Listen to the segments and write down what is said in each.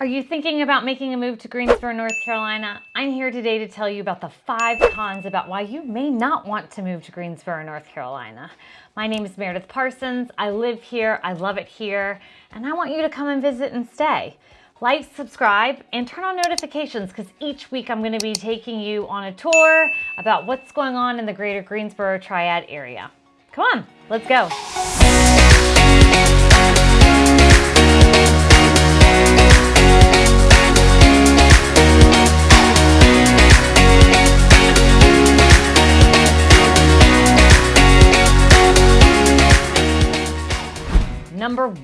Are you thinking about making a move to Greensboro, North Carolina? I'm here today to tell you about the five cons about why you may not want to move to Greensboro, North Carolina. My name is Meredith Parsons. I live here, I love it here, and I want you to come and visit and stay. Like, subscribe, and turn on notifications because each week I'm going to be taking you on a tour about what's going on in the greater Greensboro Triad area. Come on, let's go.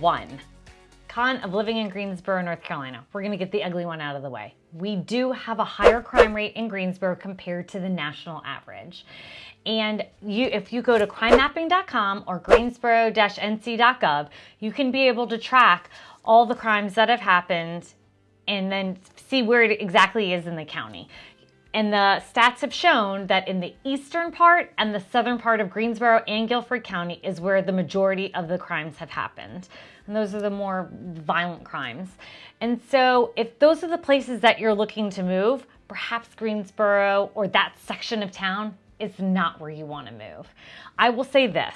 One, con of living in Greensboro, North Carolina. We're gonna get the ugly one out of the way. We do have a higher crime rate in Greensboro compared to the national average. And you, if you go to crimemapping.com or greensboro-nc.gov, you can be able to track all the crimes that have happened and then see where it exactly is in the county. And the stats have shown that in the eastern part and the southern part of Greensboro and Guilford County is where the majority of the crimes have happened. And those are the more violent crimes. And so if those are the places that you're looking to move, perhaps Greensboro or that section of town is not where you want to move. I will say this,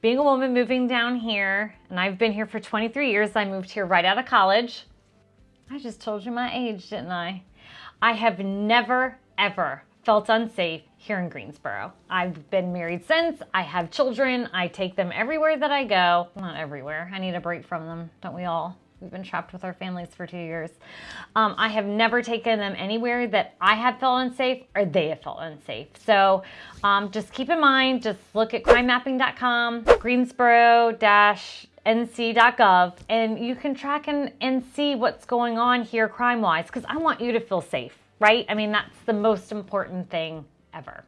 being a woman moving down here, and I've been here for 23 years, I moved here right out of college. I just told you my age, didn't I? I have never ever felt unsafe here in Greensboro. I've been married since, I have children, I take them everywhere that I go. Not everywhere, I need a break from them, don't we all? We've been trapped with our families for two years. Um, I have never taken them anywhere that I have felt unsafe or they have felt unsafe. So um, just keep in mind, just look at crimemapping.com, Greensboro dash nc.gov and you can track and, and see what's going on here crime-wise because I want you to feel safe right? I mean, that's the most important thing ever.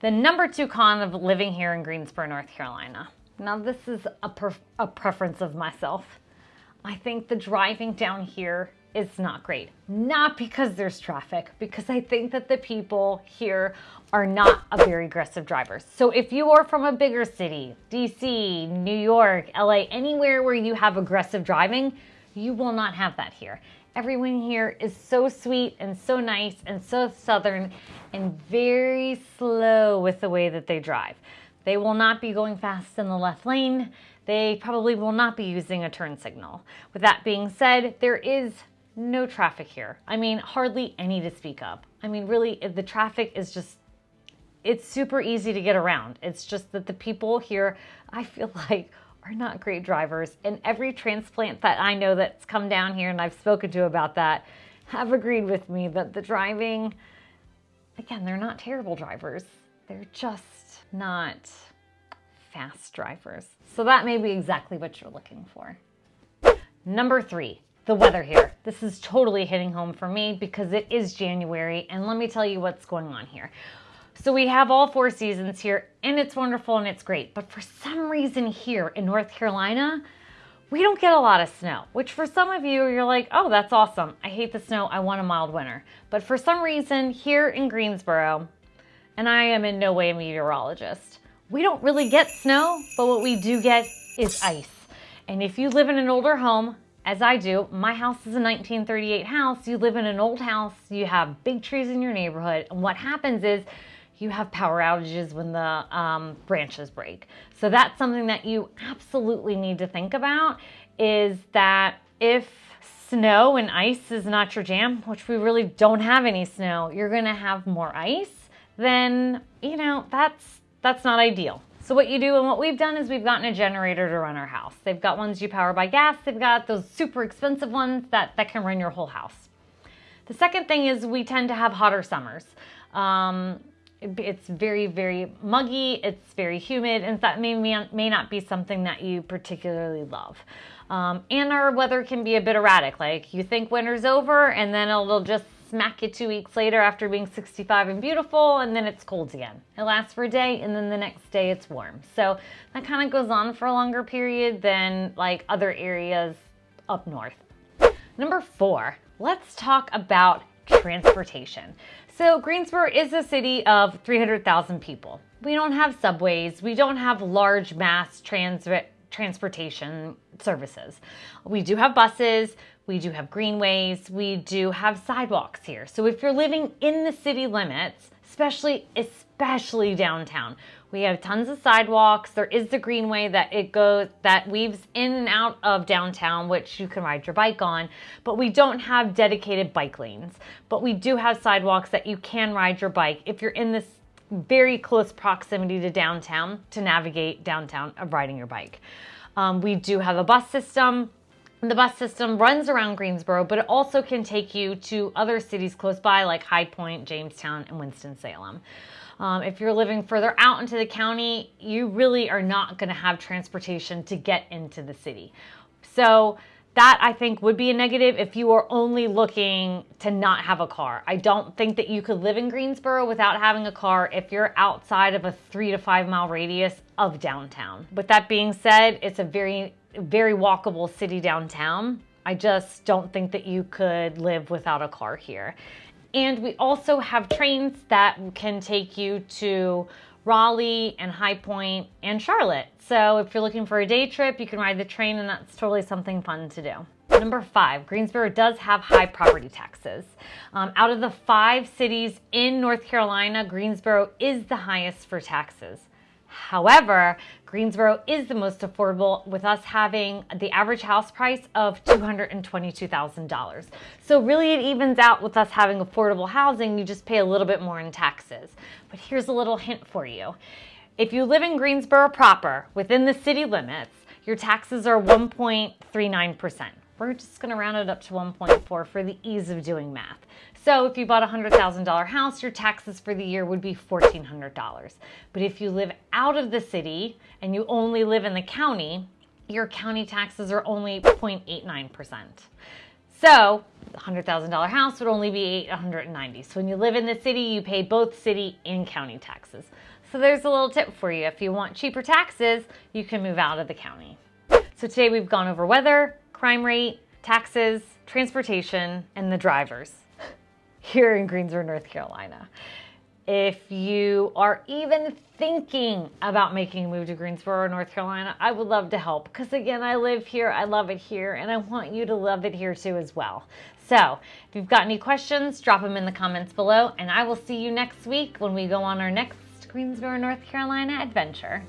The number two con of living here in Greensboro, North Carolina. Now, this is a, a preference of myself. I think the driving down here is not great. Not because there's traffic, because I think that the people here are not a very aggressive drivers. So if you are from a bigger city, DC, New York, LA, anywhere where you have aggressive driving, you will not have that here. Everyone here is so sweet and so nice and so southern and very slow with the way that they drive. They will not be going fast in the left lane. They probably will not be using a turn signal. With that being said, there is no traffic here. I mean, hardly any to speak of. I mean, really, the traffic is just, it's super easy to get around. It's just that the people here, I feel like, are not great drivers. And every transplant that I know that's come down here and I've spoken to about that have agreed with me that the driving, again, they're not terrible drivers. They're just not fast drivers. So that may be exactly what you're looking for. Number three, the weather here. This is totally hitting home for me because it is January and let me tell you what's going on here. So we have all four seasons here and it's wonderful and it's great. But for some reason here in North Carolina, we don't get a lot of snow, which for some of you, you're like, oh, that's awesome. I hate the snow. I want a mild winter. But for some reason here in Greensboro, and I am in no way a meteorologist, we don't really get snow, but what we do get is ice. And if you live in an older home, as I do, my house is a 1938 house. You live in an old house, you have big trees in your neighborhood. And what happens is you have power outages when the um, branches break. So that's something that you absolutely need to think about is that if snow and ice is not your jam, which we really don't have any snow, you're gonna have more ice, then, you know, that's, that's not ideal. So what you do and what we've done is we've gotten a generator to run our house. They've got ones you power by gas. They've got those super expensive ones that, that can run your whole house. The second thing is we tend to have hotter summers. Um, it's very, very muggy, it's very humid, and that may, may not be something that you particularly love. Um, and our weather can be a bit erratic, like you think winter's over and then it'll just smack you two weeks later after being 65 and beautiful and then it's cold again. It lasts for a day and then the next day it's warm. So that kind of goes on for a longer period than like other areas up north. Number four, let's talk about transportation. So Greensboro is a city of 300,000 people. We don't have subways. We don't have large mass transit transportation services. We do have buses. We do have greenways. We do have sidewalks here. So if you're living in the city limits, especially, especially downtown, we have tons of sidewalks. There is the greenway that it goes that weaves in and out of downtown, which you can ride your bike on, but we don't have dedicated bike lanes. But we do have sidewalks that you can ride your bike if you're in this very close proximity to downtown to navigate downtown of riding your bike. Um, we do have a bus system. The bus system runs around Greensboro, but it also can take you to other cities close by like High Point, Jamestown, and Winston-Salem. Um, if you're living further out into the county, you really are not going to have transportation to get into the city. So that I think would be a negative if you are only looking to not have a car. I don't think that you could live in Greensboro without having a car if you're outside of a three to five mile radius of downtown. With that being said, it's a very, very walkable city downtown. I just don't think that you could live without a car here. And we also have trains that can take you to Raleigh and High Point and Charlotte. So if you're looking for a day trip, you can ride the train and that's totally something fun to do. Number five, Greensboro does have high property taxes. Um, out of the five cities in North Carolina, Greensboro is the highest for taxes. However, Greensboro is the most affordable with us having the average house price of $222,000. So really it evens out with us having affordable housing, you just pay a little bit more in taxes. But here's a little hint for you. If you live in Greensboro proper, within the city limits, your taxes are 1.39%. We're just gonna round it up to 1.4 for the ease of doing math. So if you bought a $100,000 house, your taxes for the year would be $1,400. But if you live out of the city and you only live in the county, your county taxes are only 0.89%. So the $100,000 house would only be 890. So when you live in the city, you pay both city and county taxes. So there's a little tip for you. If you want cheaper taxes, you can move out of the county. So today we've gone over weather, crime rate, taxes, transportation, and the drivers here in Greensboro, North Carolina. If you are even thinking about making a move to Greensboro, North Carolina, I would love to help because again, I live here, I love it here, and I want you to love it here too as well. So if you've got any questions, drop them in the comments below, and I will see you next week when we go on our next Greensboro, North Carolina adventure.